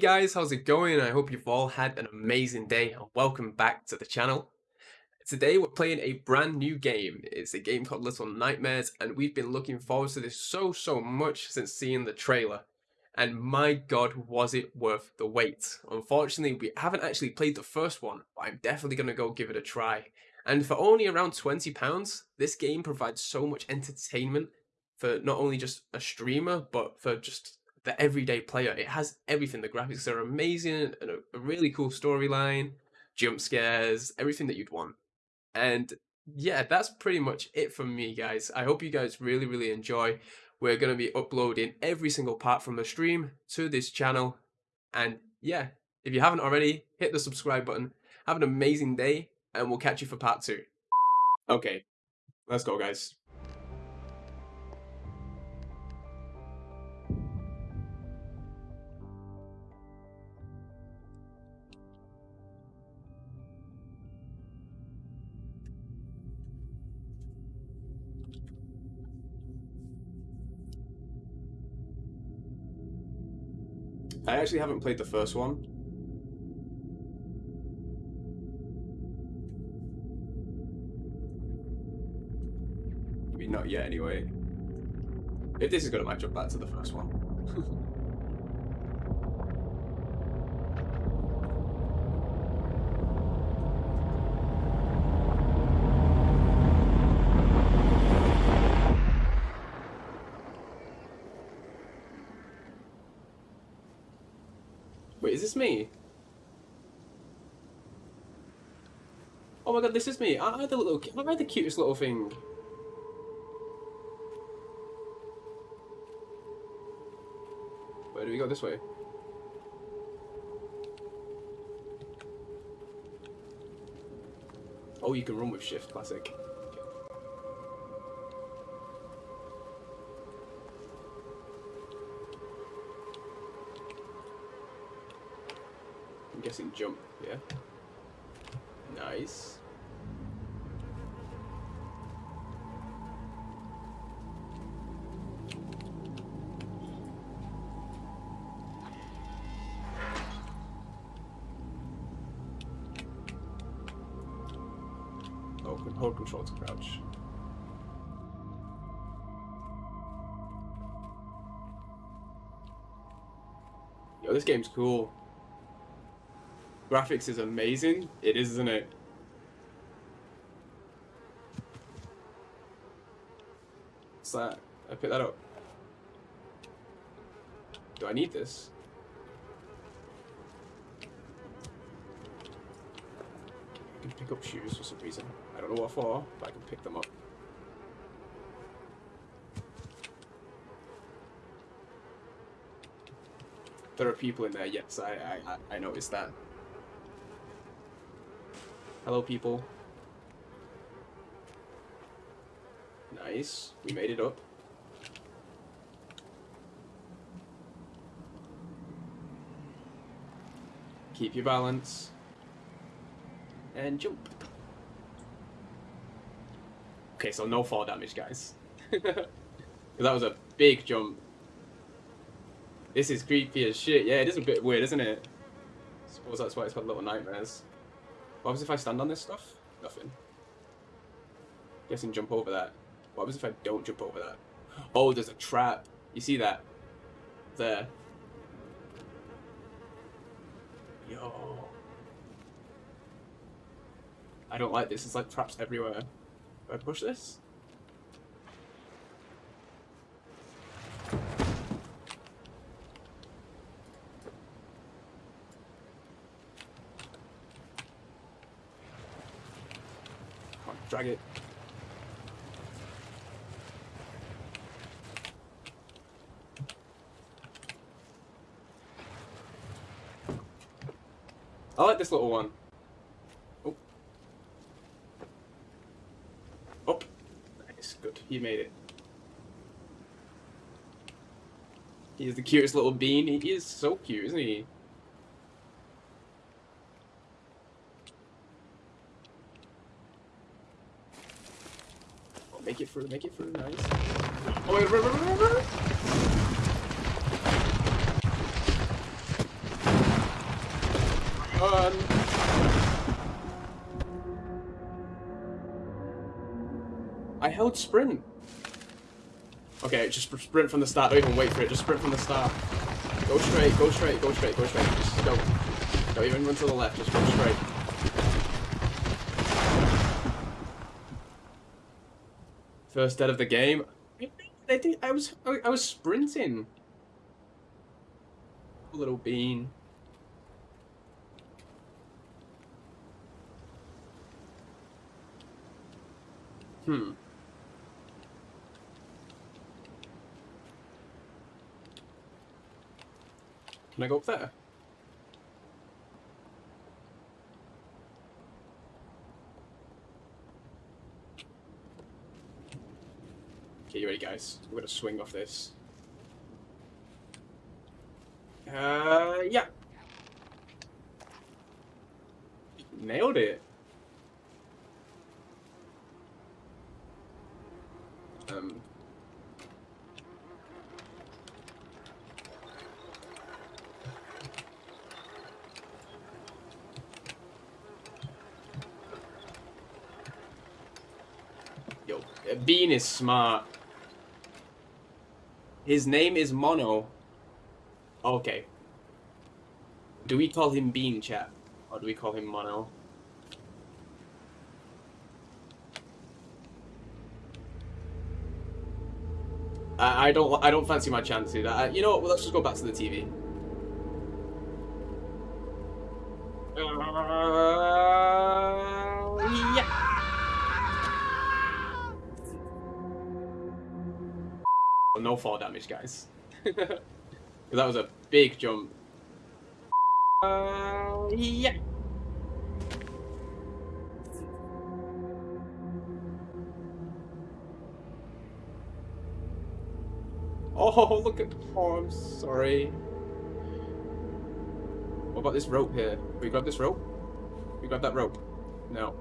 Guys, how's it going? I hope you've all had an amazing day and welcome back to the channel. Today we're playing a brand new game. It's a game called Little Nightmares and we've been looking forward to this so so much since seeing the trailer. And my god was it worth the wait. Unfortunately we haven't actually played the first one, but I'm definitely going to go give it a try. And for only around £20, this game provides so much entertainment for not only just a streamer, but for just the everyday player. It has everything. The graphics are amazing, and a, a really cool storyline, jump scares, everything that you'd want. And yeah, that's pretty much it from me, guys. I hope you guys really, really enjoy. We're going to be uploading every single part from the stream to this channel. And yeah, if you haven't already, hit the subscribe button. Have an amazing day, and we'll catch you for part two. Okay, let's go, guys. Actually haven't played the first one. I mean, not yet anyway. If this is going to match up back to the first one. Wait, is this me? Oh my this is me. I the little? Am I the cutest little thing? Where do we go? This way. Oh, you can run with shift. Classic. I'm guessing jump, yeah? Nice. Yo, this game's cool. Graphics is amazing. It is, isn't it? What's that? I pick that up. Do I need this? I can pick up shoes for some reason. I don't know what for, but I can pick them up. There are people in there, yes, I, I, I noticed that. Hello, people. Nice. We made it up. Keep your balance. And jump. Okay, so no fall damage, guys. that was a big jump. This is creepy as shit. Yeah, it is a bit weird, isn't it? I suppose that's why it's called Little Nightmares. What happens if I stand on this stuff? Nothing. Guessing jump over that. What happens if I don't jump over that? Oh, there's a trap. You see that? There. Yo. I don't like this. It's like traps everywhere. Do I push this? Drag it. I like this little one. Oh. Up. Nice, good. You made it. He's the cutest little bean. He is so cute, isn't he? Make it through, make it through, nice. Oh run, run, run, run, Run! I held sprint. Okay, just sprint from the start. Don't even wait for it. Just sprint from the start. Go straight, go straight, go straight, go straight. Just go. Don't even run to the left. Just go straight. First dead of the game. I think I was I was sprinting. Little bean. Hmm. Can I go up there? Okay, you ready guys? We're gonna swing off this. Uh, yeah. Nailed it. Um, Yo, Bean is smart. His name is Mono. Okay. Do we call him Bean, chat? Or do we call him Mono? I, I don't I don't fancy my chances. I, uh, you know what? Well, let's just go back to the TV. No fall damage, guys. that was a big jump. Uh, yeah. Oh, look at... Oh, I'm sorry. What about this rope here? We grab this rope? We grab that rope? No.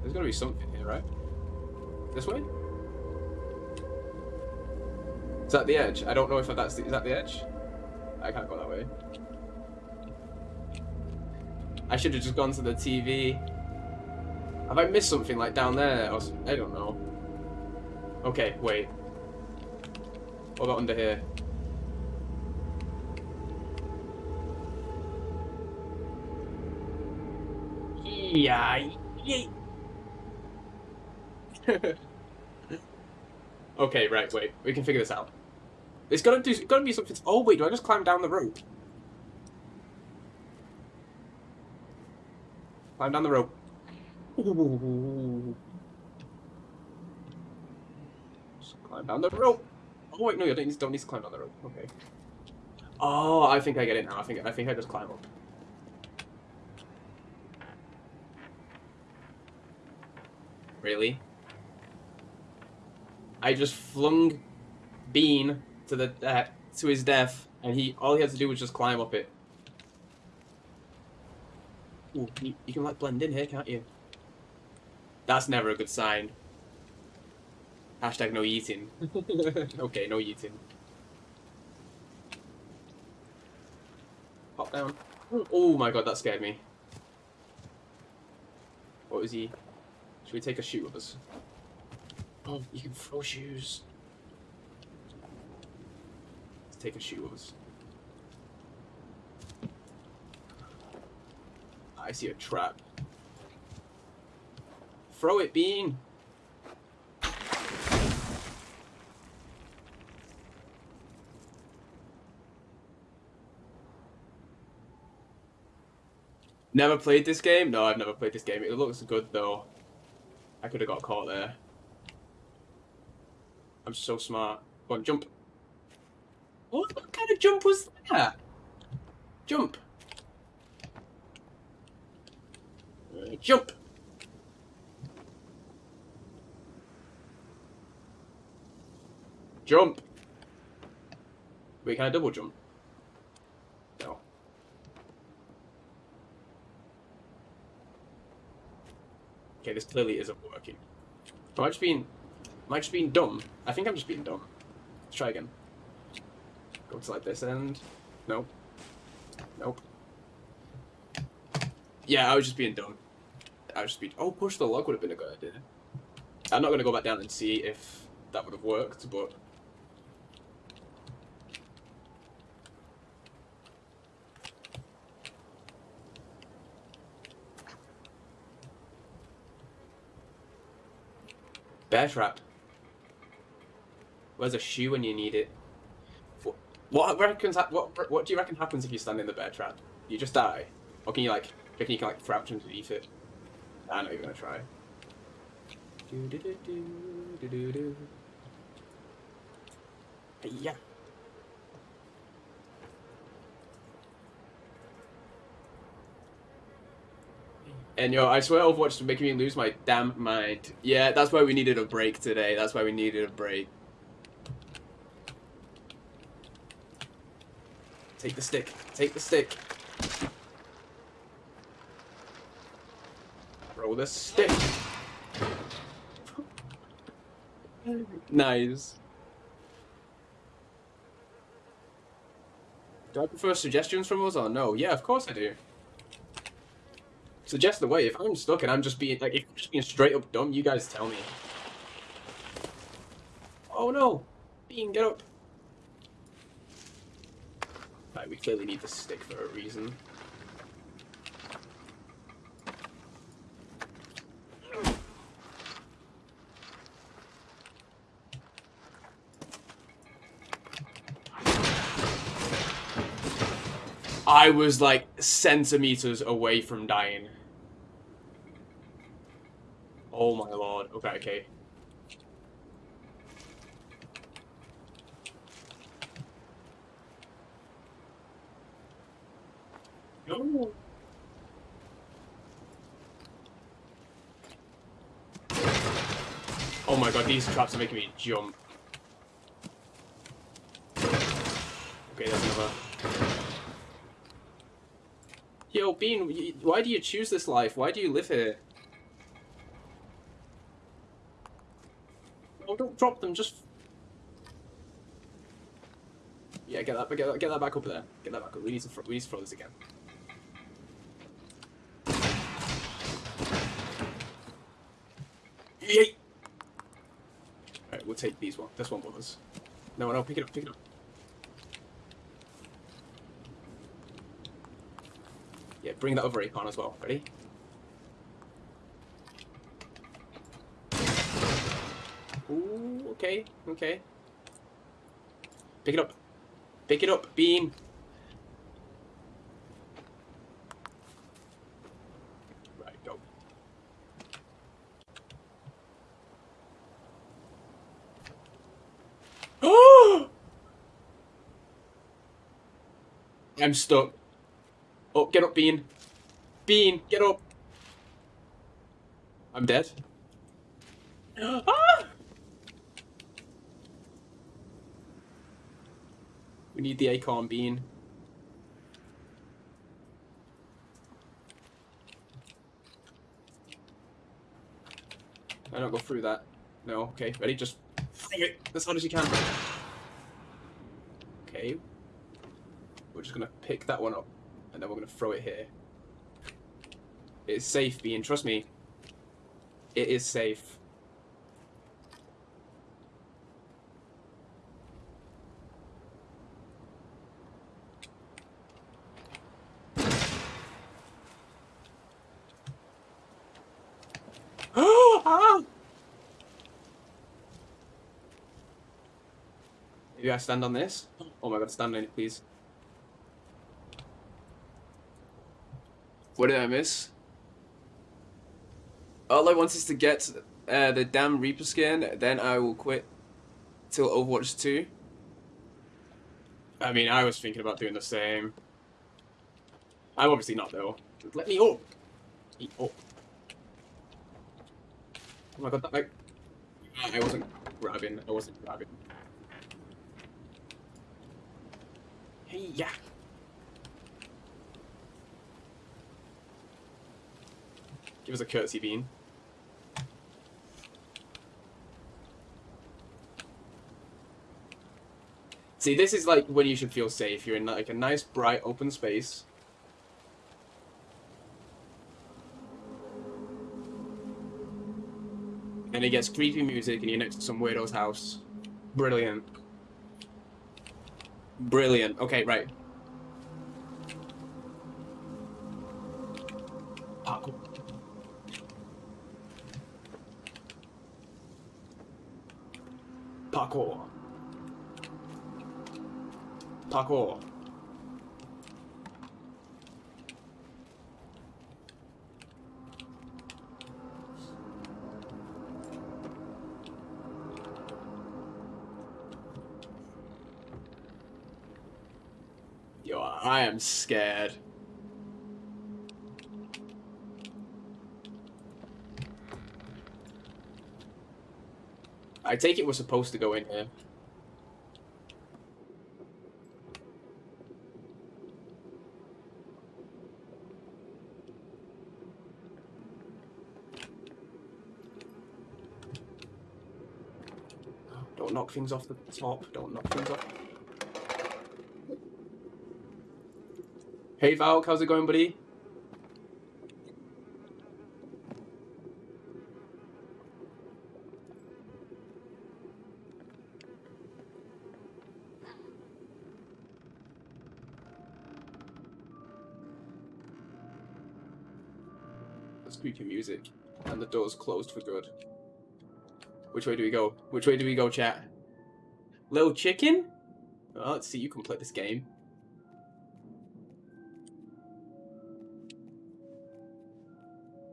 There's gotta be something here, right? This way? Is that the edge? I don't know if that's the... Is that the edge? I can't go that way. I should have just gone to the TV. Have I missed something, like, down there? Or... I don't know. Okay, wait. What about under here? Yeah. okay, right, wait. We can figure this out. It's gotta do. It's gotta be something. Oh wait, do I just climb down the rope? Climb down the rope. Ooh. Just climb down the rope. Oh wait, no, you don't need, don't need to climb down the rope. Okay. Oh, I think I get it now. I think I think I just climb up. Really? I just flung Bean to the uh, to his death, and he all he had to do was just climb up it. Ooh, you, you can like blend in here, can't you? That's never a good sign. Hashtag no eating. okay, no eating. Pop down. Oh my god, that scared me. What was he? Should we take a shoe with us? Oh, you can throw shoes. Take a shoe with. I see a trap. Throw it, Bean! Never played this game? No, I've never played this game. It looks good though. I could have got caught there. I'm so smart. Go on, jump. What, kind of jump was that? Jump. Jump. Jump. Wait, can I double jump? No. Okay, this clearly isn't working. Am I just being... Am I just being dumb? I think I'm just being dumb. Let's try again. Go to like this end. Nope. Nope. Yeah, I was just being dumb. I was just being. Oh, push the log would have been a good idea. I'm not gonna go back down and see if that would have worked, but. Bear trap. Where's a shoe when you need it? What, reckons? What what do you reckon happens if you stand in the bear trap? You just die, or can you like? Reckon you can like crouch underneath it? I know you're gonna try. Do do do. Yeah. And yo, I swear Overwatch is making me lose my damn mind. Yeah, that's why we needed a break today. That's why we needed a break. Take the stick. Take the stick. Roll the stick. nice. Do I prefer suggestions from us or no? Yeah, of course I do. Suggest the way. If I'm stuck and I'm just being like, if I'm just being straight up dumb, you guys tell me. Oh no! Bean, get up! We clearly need the stick for a reason. I was like centimeters away from dying. Oh my lord. Okay, okay. Oh my god, these traps are making me jump. Okay, that's another. Yo, Bean, why do you choose this life? Why do you live here? Oh, don't drop them, just... Yeah, get that, get that, get that back up there. Get that back up. We need to, we need to throw this again. Alright, we'll take these one. This one bothers. No, no, pick it up, pick it up. Yeah, bring that other Acorn as well. Ready? Ooh, okay, okay. Pick it up. Pick it up, Bean. Right, go. Oh! I'm stuck. Oh, get up, Bean. Bean, get up. I'm dead. ah! We need the acorn bean. I don't go through that. No, okay, ready? Just throw it as hard as you can. Okay. We're just gonna pick that one up and then we're gonna throw it here. It's safe, Bean, trust me. It is safe. Ah! Maybe I stand on this? Oh my god, stand on it, please. What did I miss? All I want is to get uh, the damn Reaper skin, then I will quit till Overwatch 2. I mean, I was thinking about doing the same. I'm obviously not, though. Let me up! Eat up. Oh my god, that, like... I wasn't grabbing, I wasn't grabbing. Hey, yeah. Give us a curtsy bean. See, this is like when you should feel safe. You're in like a nice, bright, open space. And it gets creepy music and you're next to some weirdo's house. Brilliant. Brilliant. Okay, right. Parkour. Parkour. Yo, I am scared. I take it we're supposed to go in here. Don't knock things off the top. Don't knock things off. Hey Valk, how's it going, buddy? That's creepy music. And the door's closed for good. Which way do we go? Which way do we go, chat? Little chicken? Well, let's see you can play this game.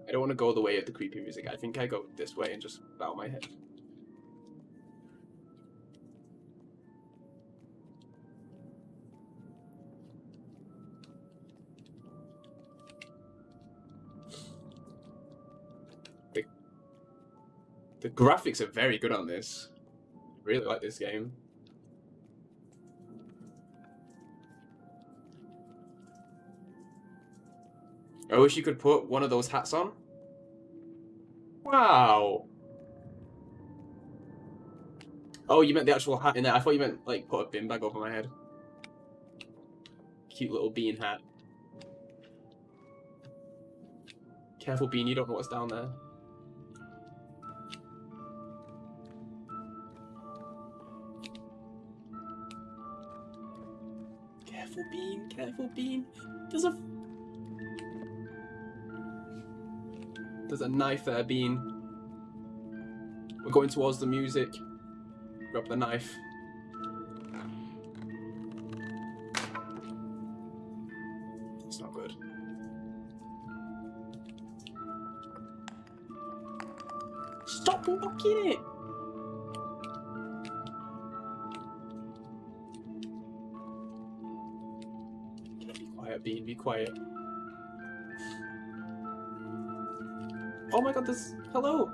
I don't want to go the way of the creepy music. I think I go this way and just bow my head. The graphics are very good on this. I really like this game. I wish you could put one of those hats on. Wow. Oh, you meant the actual hat in there. I thought you meant, like, put a bin bag over my head. Cute little bean hat. Careful, Bean, you don't know what's down there. Bean. Careful, Bean. There's a There's a knife there, Bean. We're going towards the music. Grab the knife. Quiet, Bean, be quiet. Oh my god, this... Hello!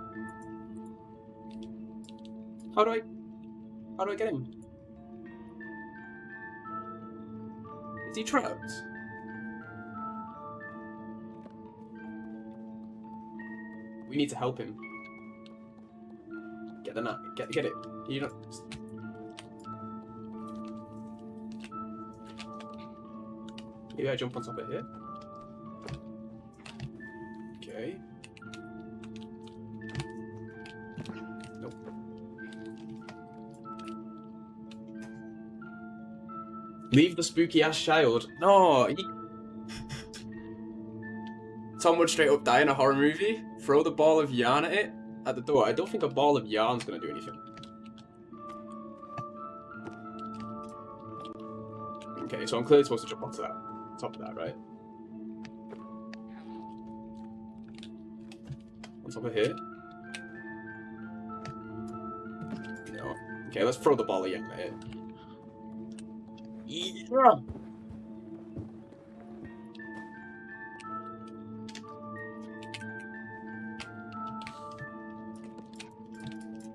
How do I... How do I get him? Is he trapped? We need to help him. Get the nut. Get, get it. You don't... Maybe I jump on top of here? Okay. Nope. Leave the spooky ass child. No, he... Tom would straight up die in a horror movie. Throw the ball of yarn at it at the door. I don't think a ball of yarn's gonna do anything. Okay, so I'm clearly supposed to jump onto that. Top of that, right? On top of here. No. Okay, let's throw the ball again at it. Yeah.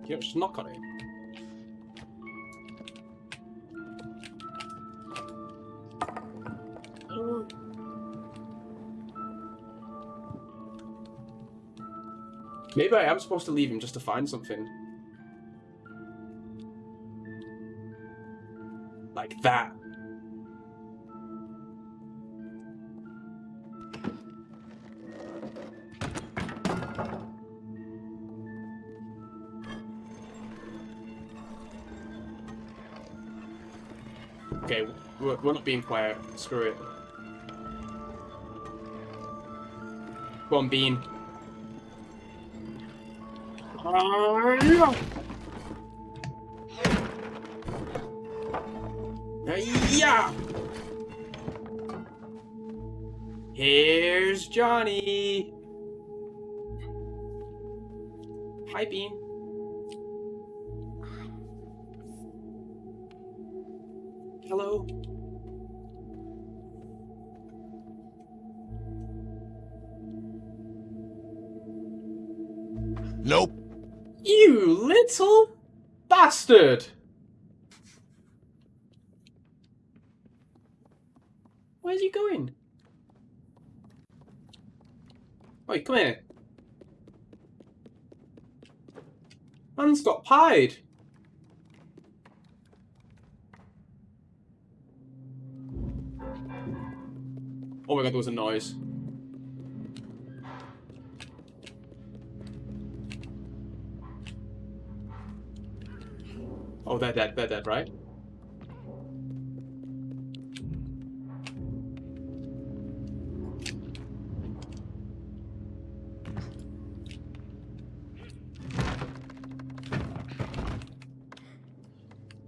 You just knock on it. Maybe I am supposed to leave him just to find something. Like that. Okay, we're, we're not being quiet. Screw it. Come on, Bean. Yeah. Here's Johnny. Hi, Bean. Bastard! Where's he going? Wait, come here. Man's got pied. Oh my god, there was a noise. Oh, they're dead, they're dead, right?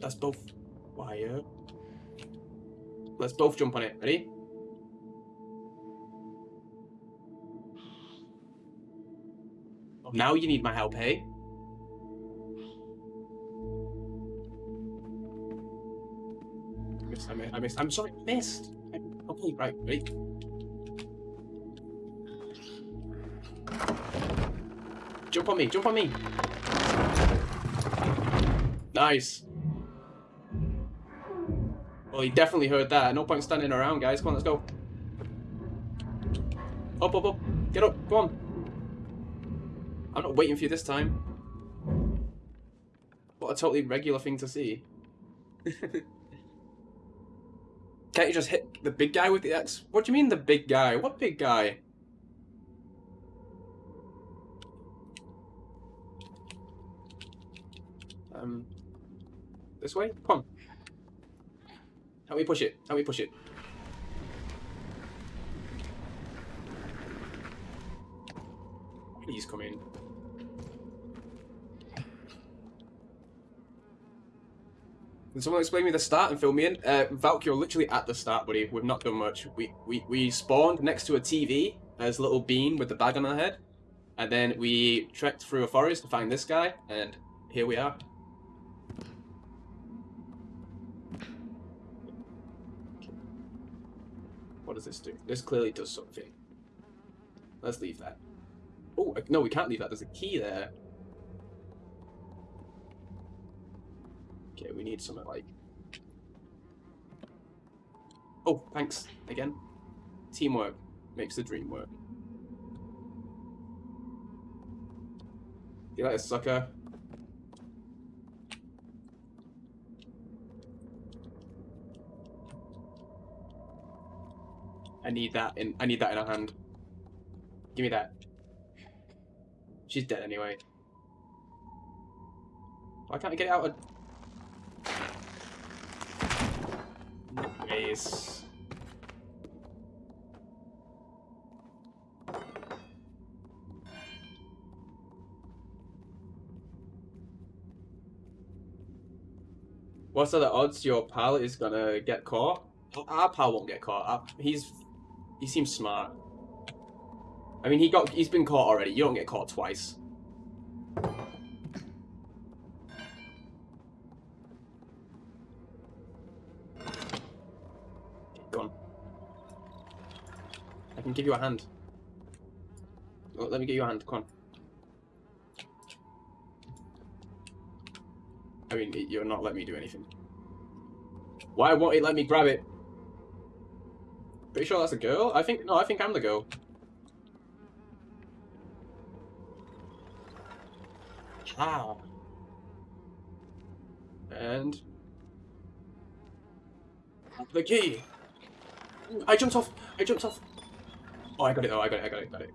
Let's both wire. Let's both jump on it. Ready? Now you need my help, hey? Missed. I'm sorry, missed. I'm, okay, right, ready? Jump on me, jump on me. Nice. Well, he definitely heard that. No point standing around, guys. Come on, let's go. Up, up, up. Get up. Come on. I'm not waiting for you this time. What a totally regular thing to see. Can't you just hit the big guy with the axe? What do you mean the big guy? What big guy? Um, this way? Come on. Help me push it. Help me push it. Please come in. Can someone explain me the start and fill me in? Uh, Valk, you're literally at the start, buddy. We've not done much. We, we, we spawned next to a TV as little bean with the bag on our head. And then we trekked through a forest to find this guy, and here we are. What does this do? This clearly does something. Let's leave that. Oh, no, we can't leave that. There's a key there. Okay, we need something like... Oh, thanks. Again. Teamwork makes the dream work. You like a sucker? I need that in I need that in a hand. Give me that. She's dead anyway. Why can't I get it out of Nice. What's are the odds your pal is gonna get caught? Our pal won't get caught. Our, he's he seems smart. I mean, he got he's been caught already. You don't get caught twice. Go on. I can give you a hand. Oh, let me get you a hand. Come on. I mean, you're not letting me do anything. Why won't it let me grab it? Pretty sure that's a girl? I think, no, I think I'm the girl. Ah. And... The key! I jumped off! I jumped off! Oh, I got it though, I got it, I got it, got it.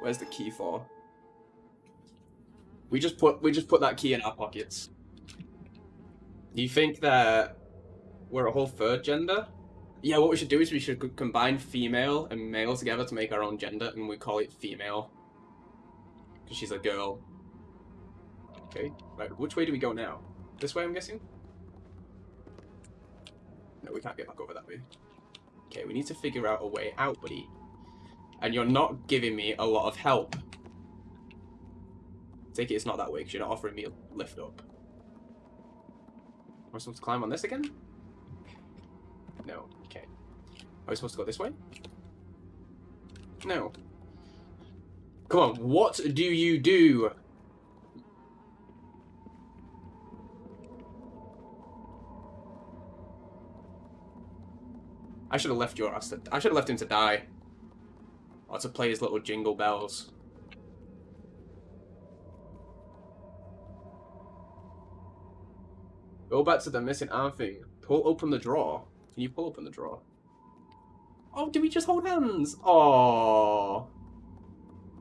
Where's the key for? We just put we just put that key in our pockets. Do You think that we're a whole third gender? Yeah, what we should do is we should combine female and male together to make our own gender, and we call it female. Because she's a girl. Okay, right, which way do we go now? This way, I'm guessing? No, we can't get back over that way. Okay, we need to figure out a way out, buddy. And you're not giving me a lot of help. Take it it's not that way, because you're not offering me a lift up. Am I supposed to climb on this again? No. Okay. Are we supposed to go this way? No. Come on, what do you do? I should have left your I should have left him to die. Or to play his little jingle bells. Go back to the missing arm thing. Pull open the drawer. Can you pull open the drawer? Oh, did we just hold hands? Oh.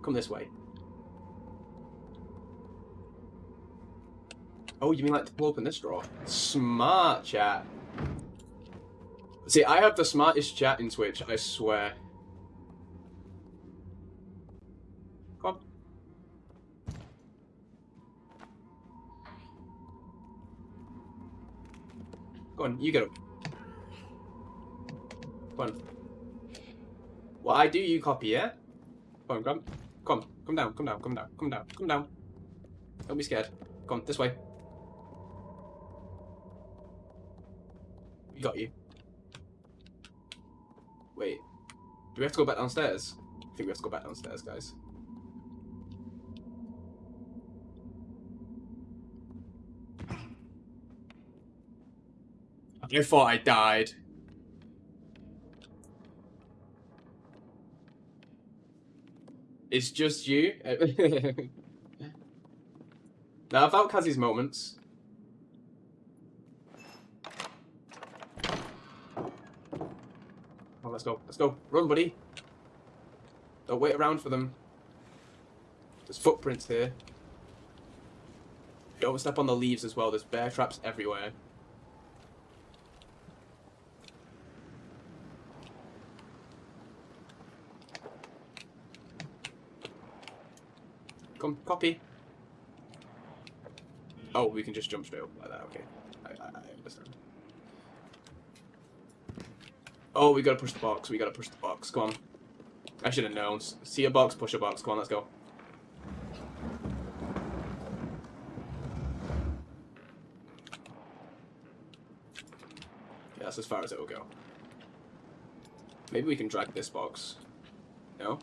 Come this way. Oh, you mean like to pull open this drawer? Smart chat. See, I have the smartest chat in Twitch, I swear. Come on. Go on, you get up. Come on. What I do, you copy, yeah? Come on, come. Come, come down, come down, come down, come down, come down. Don't be scared. Come, this way. We got you. Do we have to go back downstairs? I think we have to go back downstairs, guys. I thought I died. It's just you? now, had Kazzy's moments. Let's go. Let's go. Run, buddy. Don't wait around for them. There's footprints here. Don't step on the leaves as well. There's bear traps everywhere. Come, copy. Oh, we can just jump straight up like that. Okay, I, I, I understand. Oh, we gotta push the box. We gotta push the box. Come on. I should have known. See a box, push a box. Come on, let's go. Yeah, that's as far as it will go. Maybe we can drag this box. No?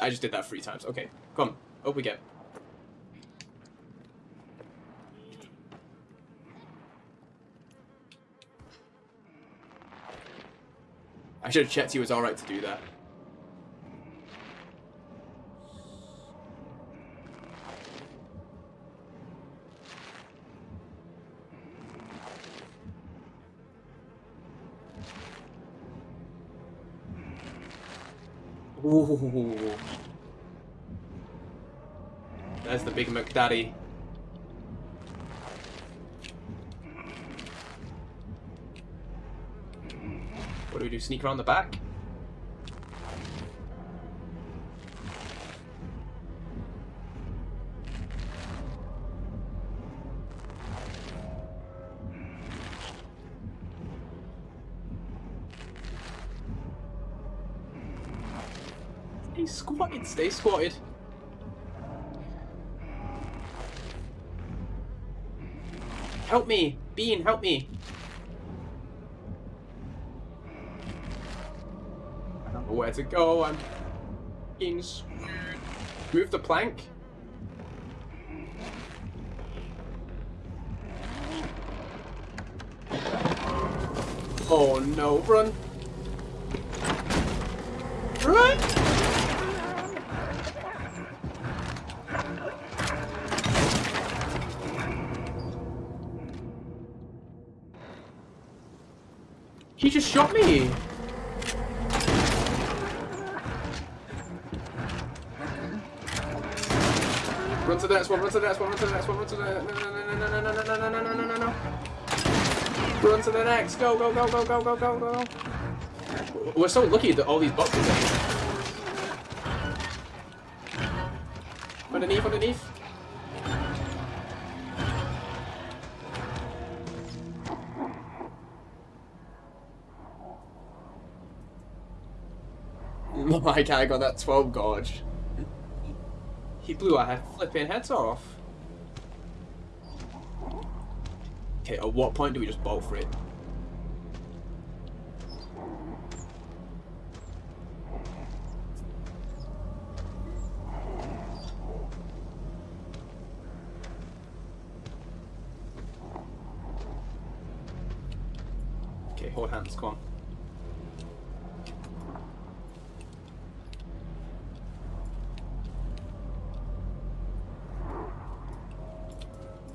I just did that three times. Okay, come. Up we get. Checked he was alright to do that. Ooh. That's the big McDaddy. What do? Sneak around the back? Stay squatted, stay squatted. Help me! Bean, help me! I don't know where to go, I'm screwed. Move the plank. Oh no, run! Run! He just shot me! The next one, run to the next one, run to the next one, run to the no no no no no no no no no no no no no Run to the next, go go go go go go go go. We're so lucky that all these boxes are here. Underneath, underneath. My guy got that 12 gauge. He blew our flipping heads off. Okay, at what point do we just bolt for it? Okay, hold hands, come on.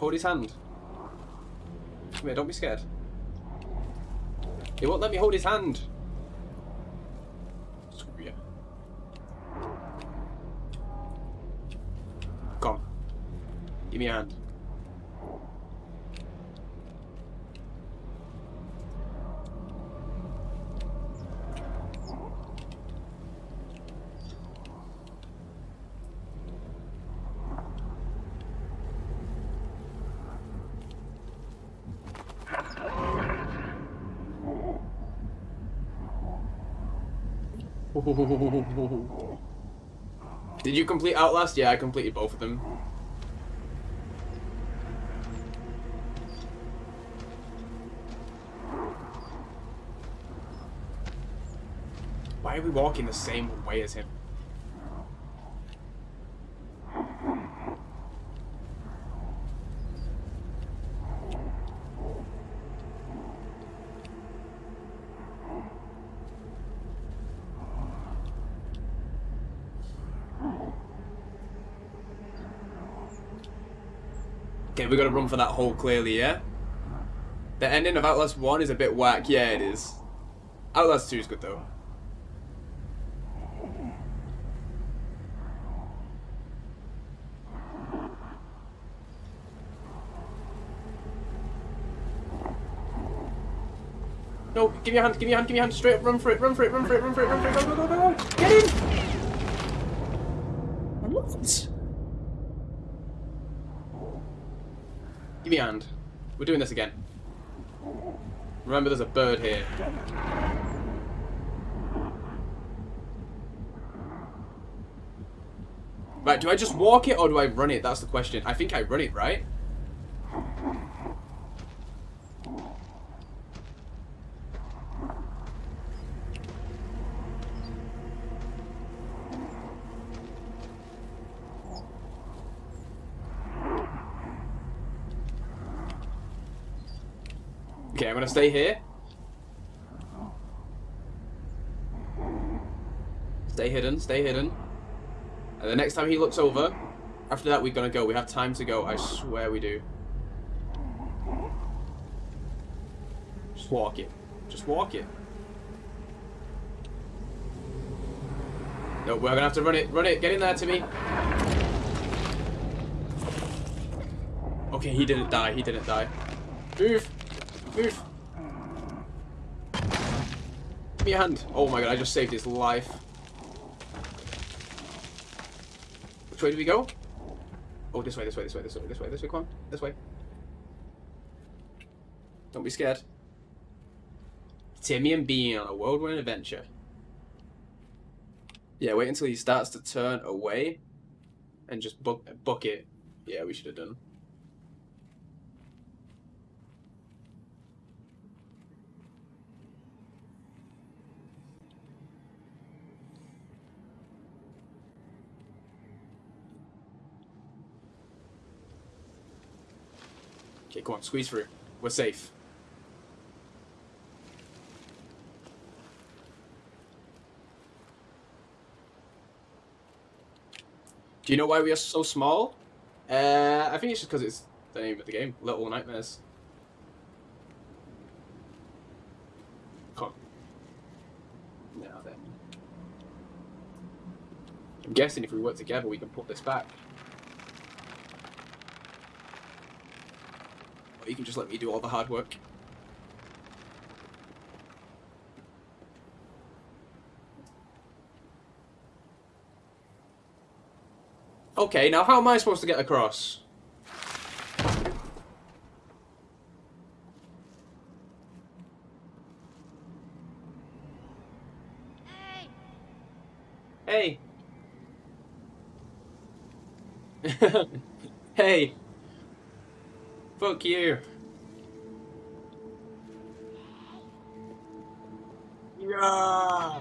Hold his hand. Come here, don't be scared. He won't let me hold his hand. Screw you. Come. Give me a hand. Did you complete Outlast? Yeah, I completed both of them. Why are we walking the same way as him? Okay, we gotta run for that hole clearly, yeah? The ending of Outlast 1 is a bit whack. Yeah, it is. Outlast 2 is good, though. No, give me a hand, give me a hand, give me a hand, straight up, run for it, run for it, run for it, run for it, run for it, go, go, go, go, go, get in! What? Give me hand. We're doing this again. Remember, there's a bird here. Right, do I just walk it or do I run it? That's the question. I think I run it, right? I'm gonna stay here. Stay hidden, stay hidden. And the next time he looks over, after that we're gonna go. We have time to go, I swear we do. Just walk it. Just walk it. No, we're gonna have to run it. Run it. Get in there to me. Okay, he didn't die. He didn't die. Move. Move. Me a hand. Oh my god, I just saved his life. Which way do we go? Oh, this way, this way, this way, this way, this way, this way, come on. This way. Don't be scared. Timmy and Bean on a whirlwind adventure. Yeah, wait until he starts to turn away and just book, book it. Yeah, we should have done. Okay, come on, squeeze through. We're safe. Do you know why we are so small? Uh, I think it's just because it's the name of the game, Little Nightmares. Come on. Now then. I'm guessing if we work together we can put this back. You can just let me do all the hard work. Okay, now how am I supposed to get across? Hey. hey. Fuck you. Yeah.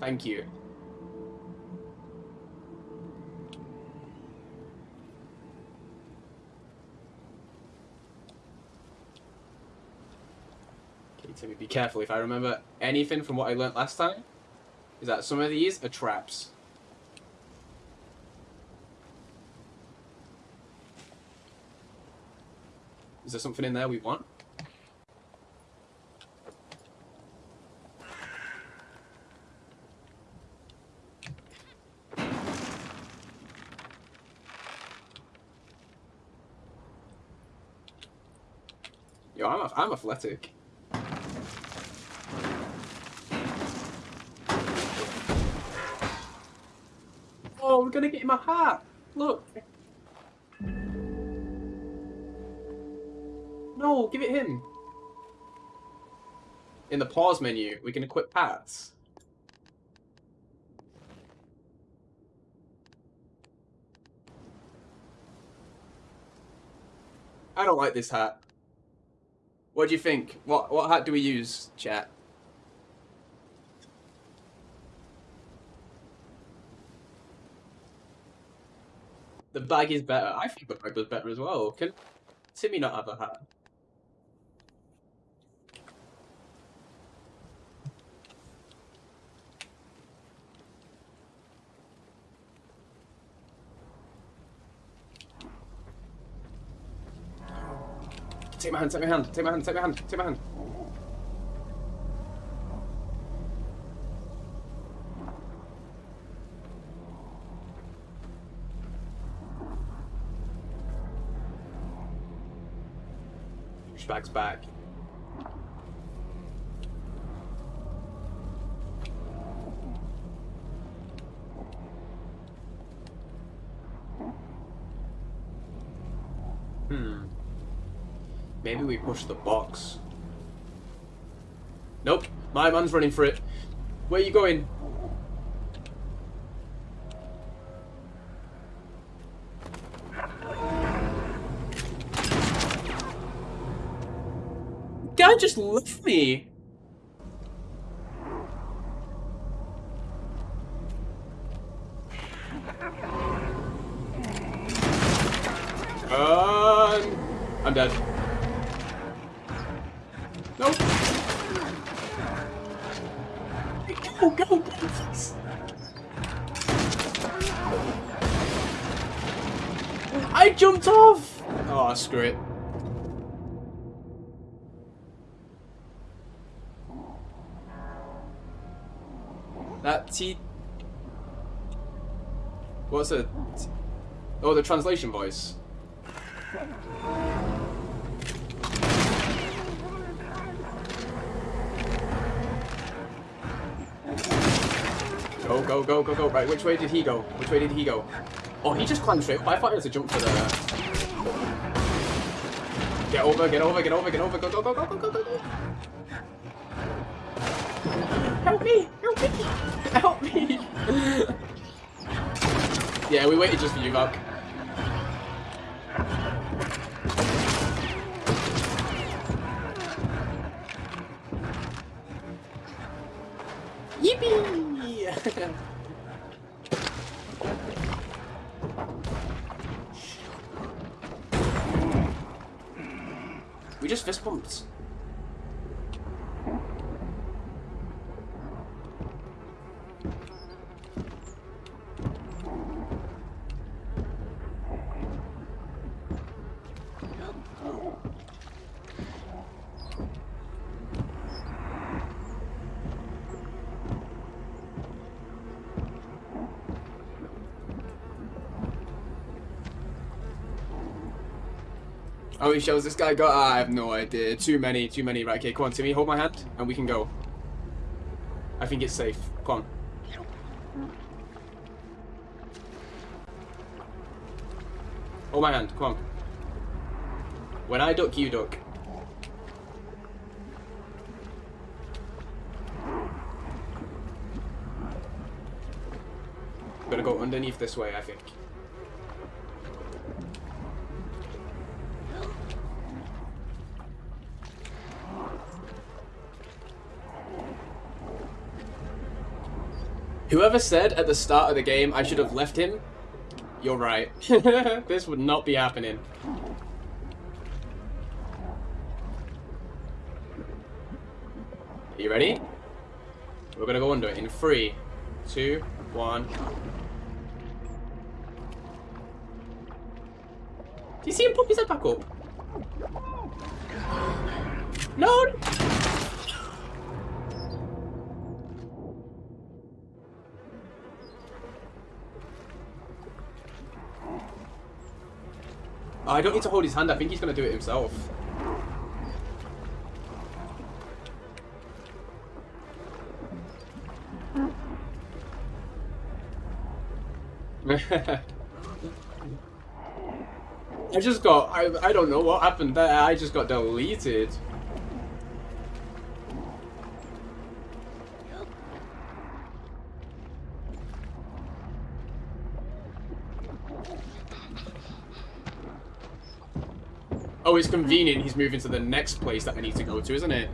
Thank you. Okay, Timmy, be careful. If I remember anything from what I learnt last time, is that some of these are traps. Is there something in there we want? Yo, I'm, I'm athletic. Oh, we're gonna get him a hat! Look! No, give it him! In the pause menu, we can equip hats. I don't like this hat. What do you think? What what hat do we use, chat? The bag is better. I think the bag was better as well. Can Timmy not have a hat? Take my hand, take my hand, take my hand, take my hand, take my hand. Back. Hmm. Maybe we push the box. Nope. My man's running for it. Where are you going? Guy just left me. Translation voice. Go, go, go, go, go. Right, which way did he go? Which way did he go? Oh, he just climbed straight up. I thought he was to jump for the... Get over, get over, get over, get over. Go, go, go, go, go, go, go, go. Help me! Help me! Help me! yeah, we waited just for you, Buck. How many shells this guy got? Ah, I have no idea. Too many, too many. Right, okay, come on, Timmy, hold my hand, and we can go. I think it's safe. Come on. Hold my hand, come on. When I duck, you duck. Gonna go underneath this way, I think. Whoever said at the start of the game I should have left him, you're right. this would not be happening. Are you ready? We're gonna go under it in three, two, one. Do you see him pop his head back up? No! Oh, I don't need to hold his hand. I think he's going to do it himself. I just got, I, I don't know what happened there, I just got deleted. It's convenient he's moving to the next place that I need to go to, isn't it?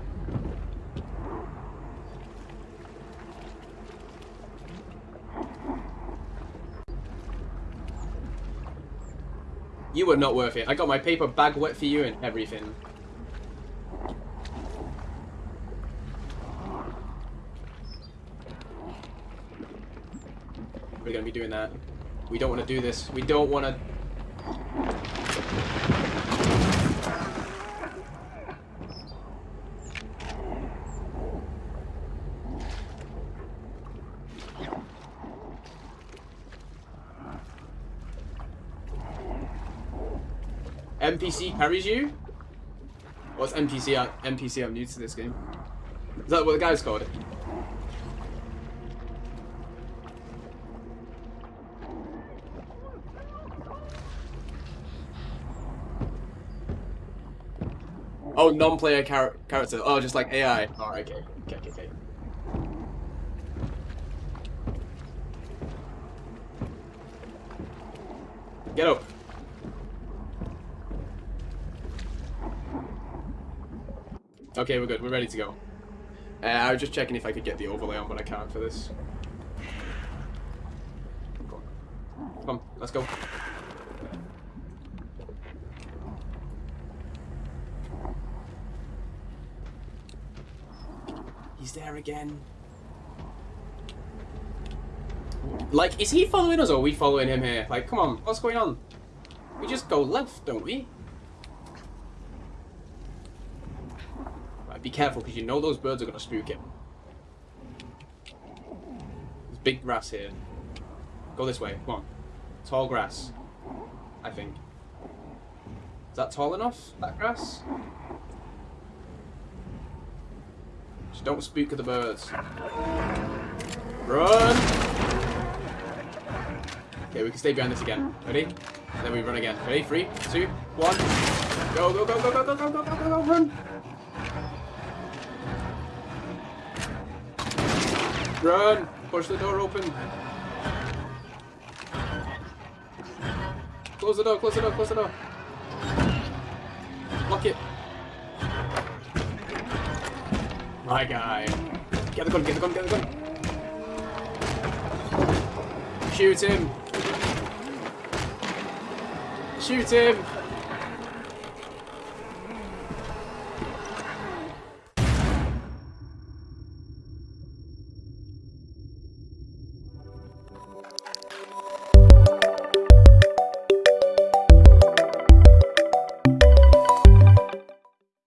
You were not worth it. I got my paper bag wet for you and everything. We're gonna be doing that. We don't want to do this. We don't want to... NPC carries you? What's NPC? Uh, NPC, I'm new to this game. Is that what the guy's called? Oh, non-player char character. Oh, just like AI. Oh, okay. Get up. Okay, we're good. We're ready to go. Uh, I was just checking if I could get the overlay on, but I can't for this. Come on, let's go. He's there again. Like, is he following us or are we following him here? Like, come on, what's going on? We just go left, don't we? Be careful, because you know those birds are going to spook him. There's big grass here. Go this way. Come on. Tall grass. I think. Is that tall enough, that grass? Just don't spook the birds. Run! Okay, we can stay behind this again. Ready? And then we run again. Ready? Three, two, one. Go, go, go, go, go, go, go, go, go, go, go, run! Run! Push the door open. Close the door, close the door, close the door. Lock it. My guy. Get the gun, get the gun, get the gun. Shoot him. Shoot him.